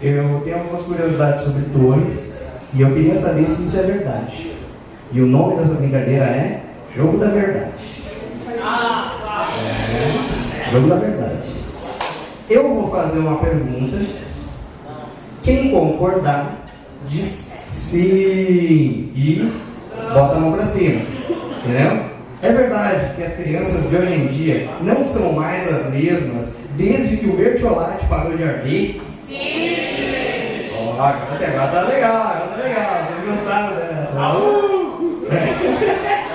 Eu tenho algumas curiosidades sobre torres e eu queria saber se isso é verdade. E o nome dessa brincadeira é Jogo da Verdade. É, jogo da Verdade. Eu vou fazer uma pergunta. Quem concordar diz sim e bota a mão pra cima. Entendeu? É verdade que as crianças de hoje em dia não são mais as mesmas desde que o bertiolate parou de arder? Sim! Oh, agora tá legal, agora tá legal. Vocês gostaram dessa? Uh!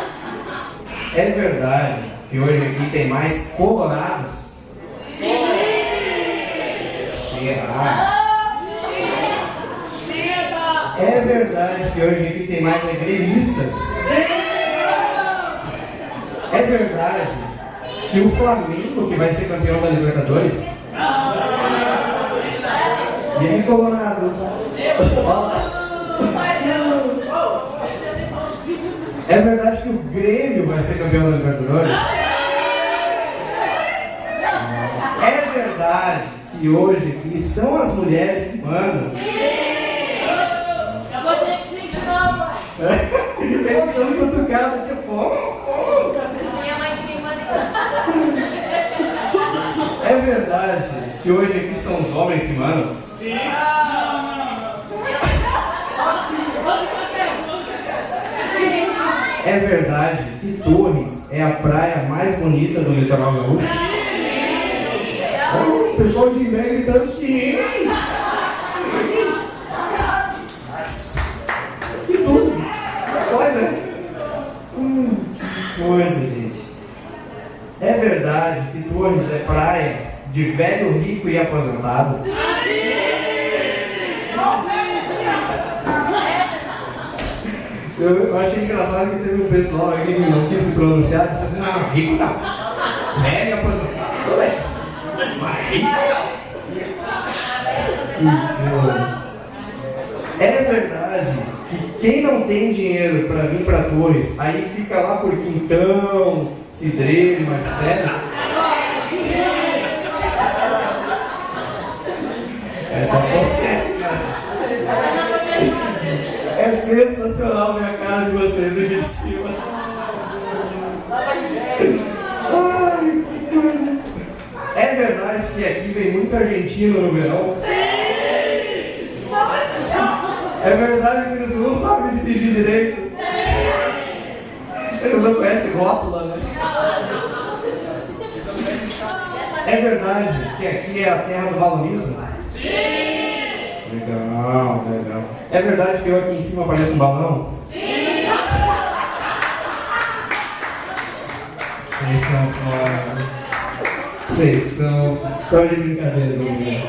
É verdade que hoje aqui tem mais colorados? Sim! Será? É verdade que hoje aqui tem mais gremistas? É verdade que o Flamengo que vai ser campeão da Libertadores? E aí, Colorados? É verdade que o Grêmio vai ser campeão da Libertadores? É verdade que hoje são as mulheres que mandam? Eu. Ele tá me cutucado aqui, casa. É verdade que hoje aqui são os homens que mandam? É verdade que Torres é a praia mais bonita do litoral gaúcho? Oh, o pessoal de Imbé gritando sim! Que tudo! Olha! Hum, que coisa, gente! É verdade que Torres é praia de velho rico e aposentado? Eu, eu achei engraçado que teve um pessoal aqui que não quis se pronunciar, disse assim, não, rico não. Velho e aposentado, tudo bem. Mas rico não. É verdade que quem não tem dinheiro para vir para Torres, aí fica lá por Quintão, Cidreiro Magistério? Sensacional ver a cara de vocês aqui de cima. Ai, que coisa. É verdade que aqui vem muito argentino no verão? É verdade que eles não sabem dirigir direito? Eles não conhecem rótula, né? É verdade que aqui é a terra do balonismo? Legal, legal. É verdade que eu aqui em cima pareço um balão? Vocês são fora. Vocês estão. Estão de brincadeira comigo.